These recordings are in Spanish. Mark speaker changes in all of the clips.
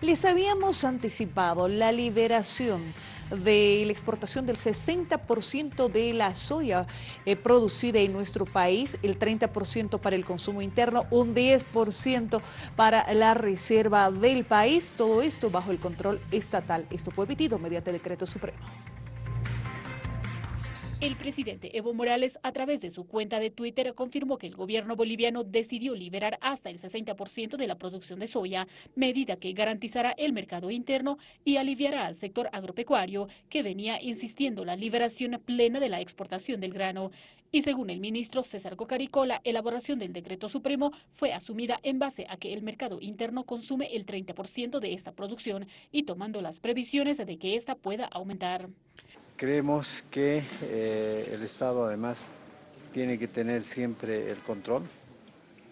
Speaker 1: Les habíamos anticipado la liberación de la exportación del 60% de la soya eh, producida en nuestro país, el 30% para el consumo interno, un 10% para la reserva del país, todo esto bajo el control estatal. Esto fue emitido mediante decreto supremo.
Speaker 2: El presidente Evo Morales, a través de su cuenta de Twitter, confirmó que el gobierno boliviano decidió liberar hasta el 60% de la producción de soya, medida que garantizará el mercado interno y aliviará al sector agropecuario, que venía insistiendo la liberación plena de la exportación del grano. Y según el ministro César Cocarico, la elaboración del decreto supremo fue asumida en base a que el mercado interno consume el 30% de esta producción y tomando las previsiones de que ésta pueda aumentar.
Speaker 3: Creemos que eh, el Estado además tiene que tener siempre el control,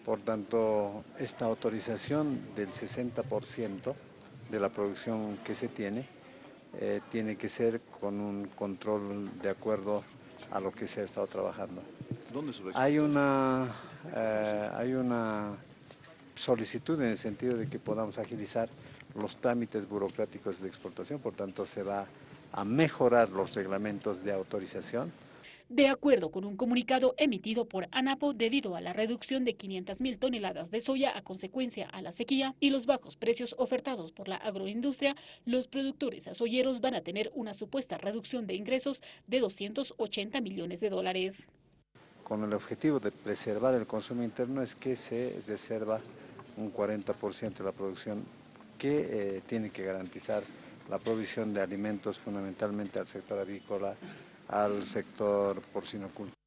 Speaker 3: por tanto esta autorización del 60% de la producción que se tiene eh, tiene que ser con un control de acuerdo a lo que se ha estado trabajando. ¿Dónde hay una, eh, hay una solicitud en el sentido de que podamos agilizar los trámites burocráticos de exportación, por tanto se va a mejorar los reglamentos de autorización.
Speaker 2: De acuerdo con un comunicado emitido por ANAPO debido a la reducción de 500 mil toneladas de soya a consecuencia a la sequía y los bajos precios ofertados por la agroindustria, los productores soyeros van a tener una supuesta reducción de ingresos de 280 millones de dólares.
Speaker 3: Con el objetivo de preservar el consumo interno es que se reserva un 40% de la producción que eh, tiene que garantizar la provisión de alimentos fundamentalmente al sector avícola, al sector porcinocultor.